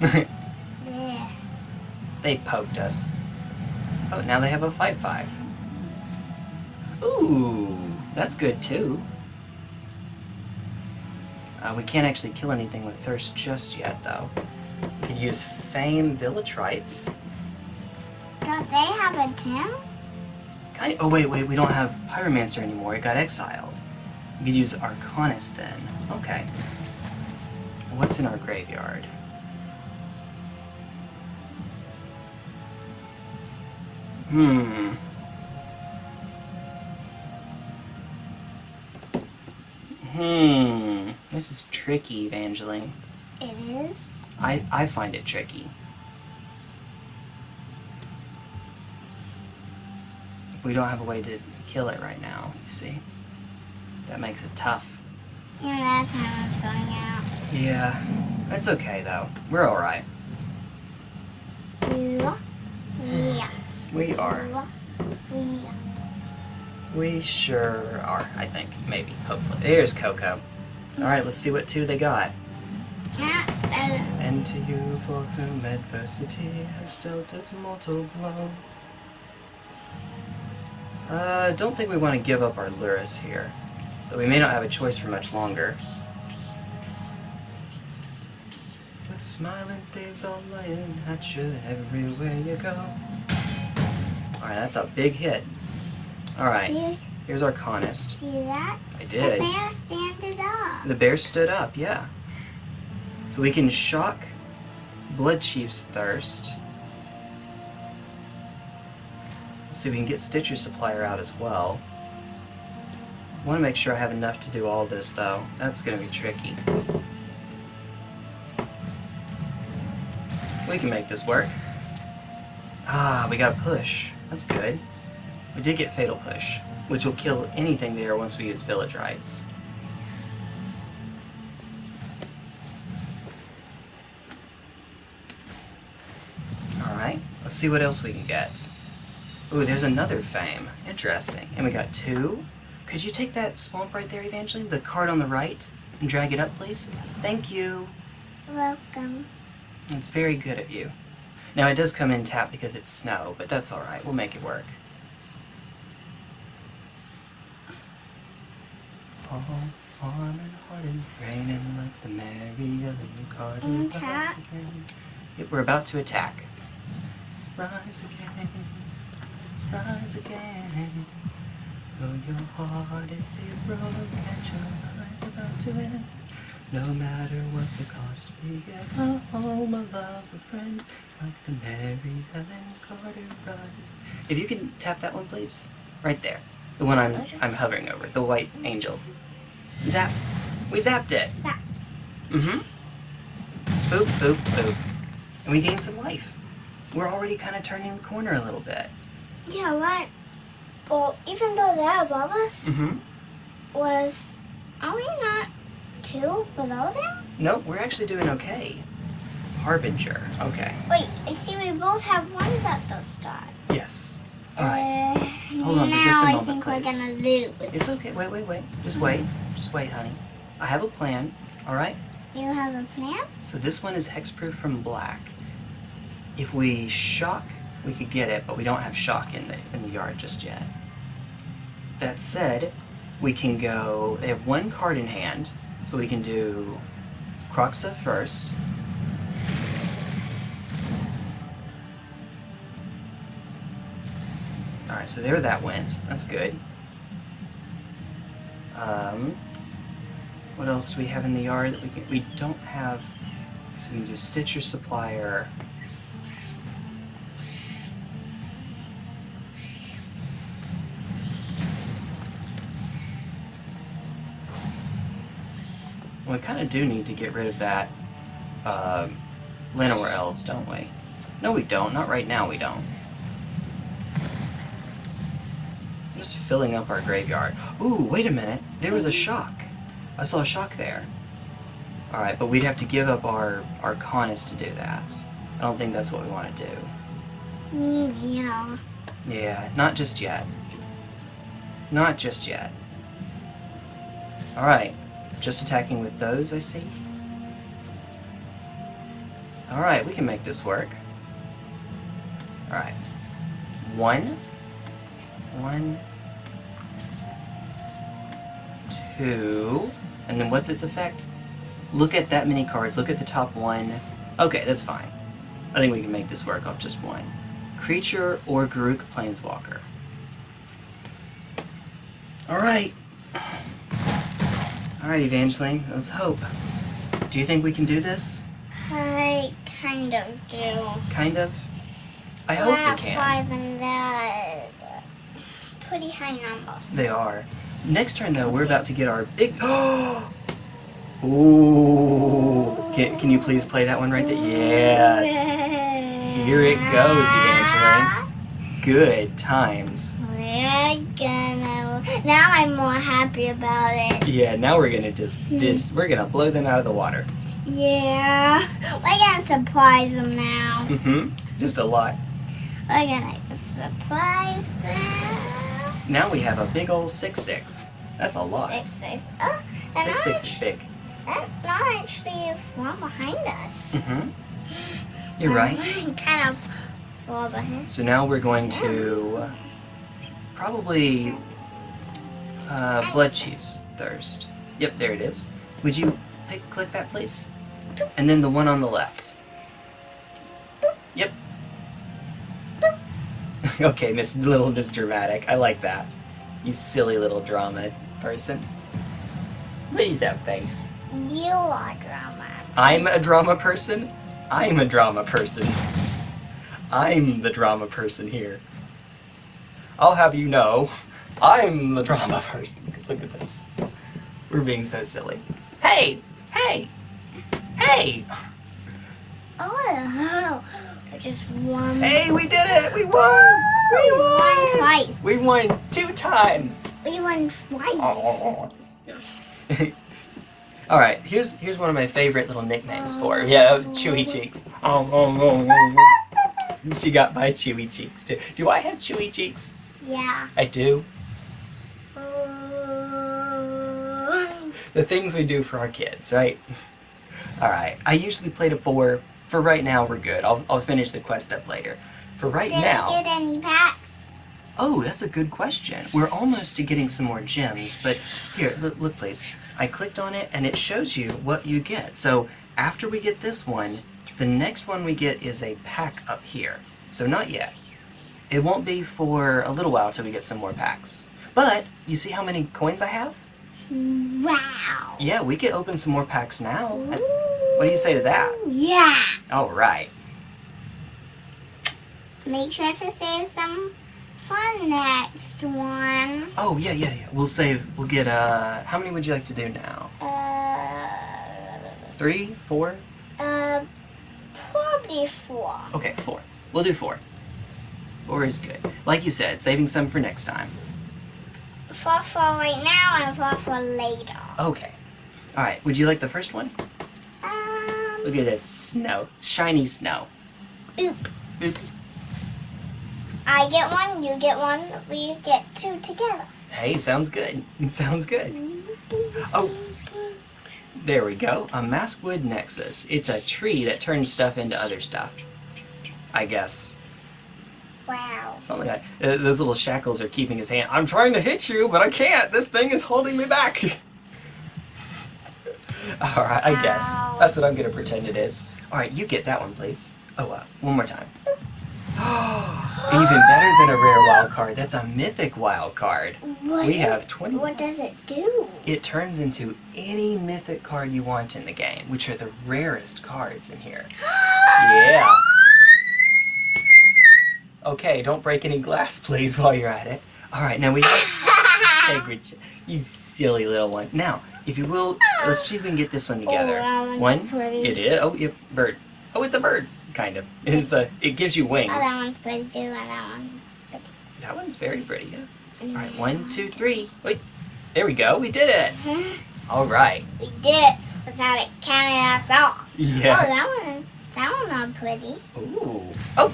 Yeah. they poked us. Oh, now they have a 5-5. Ooh, that's good too. Uh, we can't actually kill anything with Thirst just yet, though. We could use Fame Village Rites. Don't they have a gym? Kind of, oh, wait, wait, we don't have Pyromancer anymore. It got exiled. We could use Arcanist then. Okay. What's in our graveyard? Hmm. Hmm. This is tricky, Evangeline. It is. I, I find it tricky. We don't have a way to kill it right now, you see. That makes it tough. And that time it's going out. Yeah. It's okay, though. We're alright. Yeah. Yeah. We are. Yeah. We sure are, I think. Maybe. Hopefully. There's Coco. Alright, let's see what two they got. Uh, And to you for whom adversity has dealt its mortal blow. Uh, don't think we want to give up our Lurrus here. Though we may not have a choice for much longer. With smiling thieves all lying at you everywhere you go. Alright, that's a big hit. Alright, here's our Conist. see that? I did. The bear standed up. The bear stood up, yeah. So we can shock Blood Chief's thirst. Let's see if we can get Stitcher Supplier out as well. I want to make sure I have enough to do all this, though. That's going to be tricky. We can make this work. Ah, we got a push. That's good. We did get Fatal Push, which will kill anything there once we use Village Rites. Alright, let's see what else we can get. Ooh, there's another fame. Interesting. And we got two. Could you take that swamp right there, Evangeline? The card on the right? And drag it up, please? Thank you. Welcome. That's very good of you. Now, it does come in tap because it's snow, but that's alright. We'll make it work. All warm and hearted, raining like the Mary Ellen Carter. In rise again. Yep, we're about to attack. Rise again, rise again. Though your heart it be broken and your life about to end. No matter what the cost, we get home, a love, a friend, like the Mary Ellen Carter rise. If you can tap that one, please, right there, the one I'm I'm hovering over, the white angel. Zap. We zapped it. Sa- Mm-hmm. Boop, boop, boop. And we gained some life. We're already kind of turning the corner a little bit. yeah, what? Well, even though they're above us, Mm-hmm. was are we not two below them? Nope, we're actually doing okay. Harbinger. Okay. Wait, I see we both have ones at the start. Yes. Alright. Uh, Hold on for just a I moment, think please. we're gonna lose. It's okay. Wait, wait, wait. Just wait. Just wait, honey. I have a plan. Alright? You have a plan? So this one is hexproof from black. If we shock, we could get it, but we don't have shock in the in the yard just yet. That said, we can go. They have one card in hand, so we can do Kroxa first. All right, so there that went. That's good. Um, what else do we have in the yard that we can, we don't have? So we can do Stitcher Supplier. Well, we kind of do need to get rid of that um, Llanowar Elves, don't we? No, we don't. Not right now, we don't. I'm just filling up our graveyard. Ooh, wait a minute. There was a shock. I saw a shock there. Alright, but we'd have to give up our Arcanus to do that. I don't think that's what we want to do. Mm, yeah. Yeah, not just yet. Not just yet. Alright, just attacking with those, I see. Alright, we can make this work. Alright. One. One. Two. And then what's its effect? Look at that many cards. Look at the top one. Okay, that's fine. I think we can make this work off just one. Creature or Garruk Planeswalker. Alright. Alright, Evangeline, let's hope. Do you think we can do this? I kind of do. Kind of? I hope we can. five and that pretty high numbers. They are. Next turn, though, we're about to get our big. Ooh! Can, can you please play that one right there? Yes! Here it goes, Evangeline. Good times. We're gonna. Now I'm more happy about it. Yeah, now we're gonna just, just we're gonna blow them out of the water. Yeah. We're gonna surprise them now. Mm-hmm. Just a lot. We're gonna surprise them. Now we have a big old six six. That's a lot. Six, six. Oh, Six six is big. and Not actually from behind us. Mm-hmm. You're right. kind of far behind. So now we're going to probably uh, Bloodchief's Thirst. Yep, there it is. Would you pick, click that, please? And then the one on the left. Yep. okay, Miss Little Miss Dramatic. I like that. You silly little drama person. Please don't face. You are drama. I'm a drama person. I'm a drama person. I'm the drama person here. I'll have you know, I'm the drama person. Look at this. We're being so silly. Hey! Hey! Hey! Oh, just one. Hey, we did it! We won! We We won won! twice. We won two times! We won twice. Alright, here's here's one of my favorite little nicknames for her. Yeah, oh. Chewy Cheeks. Oh, oh, oh, oh, oh. She got my Chewy Cheeks too. Do I have Chewy Cheeks? Yeah. I do. Ooh. The things we do for our kids, right? Alright, I usually play to four. For right now, we're good. I'll, I'll finish the quest up later. For right Did now. I get any packs? Oh, that's a good question. We're almost to getting some more gems, but here, look, look please. I clicked on it and it shows you what you get. So after we get this one, the next one we get is a pack up here. So not yet. It won't be for a little while till we get some more packs. But you see how many coins I have? Wow. Yeah, we could open some more packs now. What do you say to that? Yeah. All right. Make sure to save some for next one. Oh yeah, yeah, yeah. We'll save. We'll get. Uh, how many would you like to do now? Uh, Three, four? uh, probably four. Okay, four. We'll do four. Four is good. Like you said, saving some for next time. Four for right now and four for later. Okay. All right. Would you like the first one? Look at that snow, shiny snow. boop. Boop. I get one, you get one, we get two together. Hey, sounds good. Sounds good. Oh. There we go. A Maskwood Nexus. It's a tree that turns stuff into other stuff. I guess. Wow. Something like that. Uh, those little shackles are keeping his hand. I'm trying to hit you, but I can't. This thing is holding me back. Alright, I guess. That's what I'm to pretend it is. Alright, you get that one, please. Oh, uh, one more time. Even better than a rare wild card. That's a mythic wild card. What We have 20. What does it do? It turns into any mythic card you want in the game, which are the rarest cards in here. Yeah. Okay, don't break any glass, please, while you're at it. Alright, now we have Tergrid. You silly little one. Now, if you will, let's see if we can get this one together. Oh, one's one. It is. Oh, yep, bird. Oh, it's a bird, kind of. It's a. It gives you wings. Oh, that one's pretty too, and that one. That one's very pretty. Yeah. All right, one, two, three. Wait. There we go. We did it. All right. We did it without it counting us off. Yeah. Oh, that one, that one not pretty. Ooh. Oh,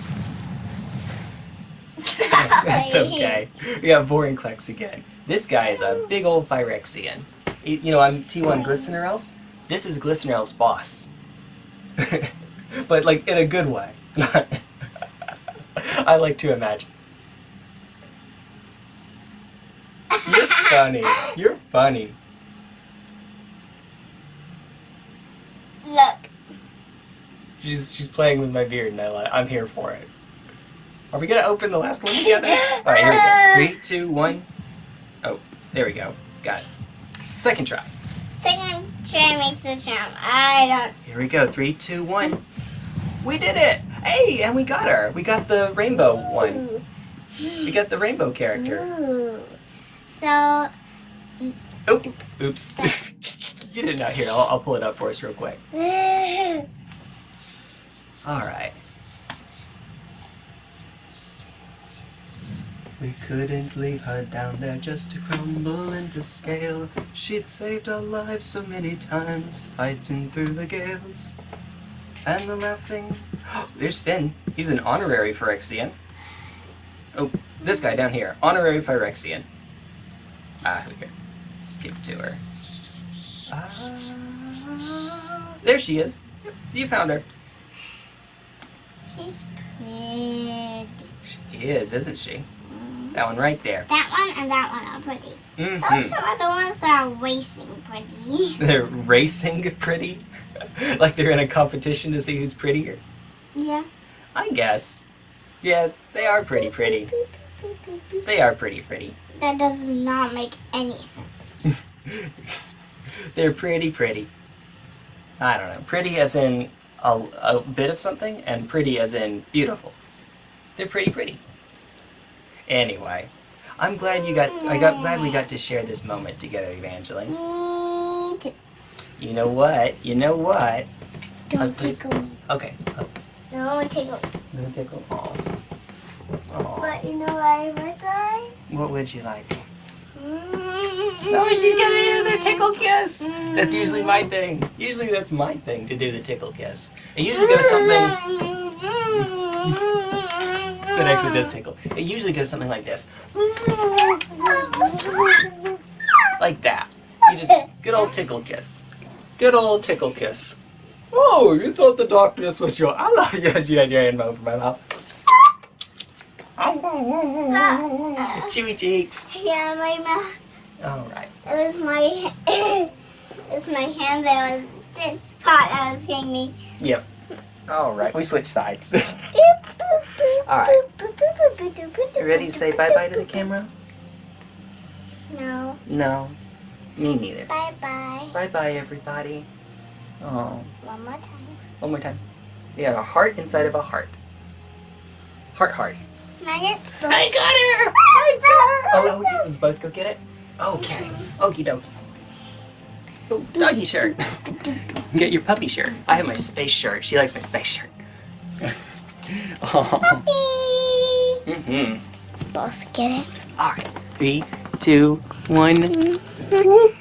that's okay. We got Vorinclex again. This guy is a oh. big old Phyrexian. You know, I'm T1 Glistener Elf. This is Glistener Elf's boss. but, like, in a good way. I like to imagine. You're funny. You're funny. Look. She's, she's playing with my beard, and I like, I'm here for it. Are we gonna open the last one together? All right, here we go. Three, two, one. Oh, there we go. Got it. Second try. Second try makes the jump. I don't. Here we go. Three, two, one. We did it! Hey, and we got her. We got the rainbow one. We got the rainbow character. Ooh. So, mm. Oh, oops. you did not hear. I'll, I'll pull it up for us real quick. All right. We couldn't leave her down there just to crumble into scale. She'd saved our lives so many times, fighting through the gales. And the laughing. There's Finn. He's an honorary Phyrexian. Oh, this guy down here. Honorary Phyrexian. Ah, who here. Skip to her. Ah, there she is. Yep, You found her. she's pretty. She is, isn't she? That one right there. That one and that one are pretty. hmm Those are the ones that are racing pretty. They're racing pretty. like they're in a competition to see who's prettier. Yeah. I guess. Yeah, they are pretty pretty. They are pretty pretty. That does not make any sense. They're pretty pretty. I don't know. Pretty as in a, a bit of something, and pretty as in beautiful. They're pretty pretty. Anyway, I'm glad you got. I got glad we got to share this moment together, Evangeline. Me too. You know what? You know what? Don't oh, please. tickle me. Okay. Oh, No tickle. no tickle. Aw. Aw. But you know what I would like? What would you like? Oh, Oh, she's gonna do the tickle kiss. That's usually my mm-hmm. thing. Usually that's my thing to do the tickle kiss. It usually goes something mm-hmm. That actually does tickle. It usually goes something like this, like that. You just good old tickle kiss. Good old tickle kiss. Oh, you thought the darkness was your ally? Yes, you had your hand over my mouth. Chewy cheeks. Yeah, my mouth. All right. It was my. it was my hand that was this spot that was getting me. Yep. All right. We switch sides. All right. You ready to say bye bye to the camera? No. No. Me neither. Bye bye. Bye bye, everybody. Oh, One more time. one more time. We have a heart inside of a heart. Heart, heart. I got her! I got Oh, oh, let's both go get it? Okay. Mm-hmm. Okie dokie. Oh, doggy shirt. get your puppy shirt. I have my space shirt. She likes my space shirt. oh. Puppy. Mm-hmm. Supposed to get it. All right. Three, two, one. Mm-hmm.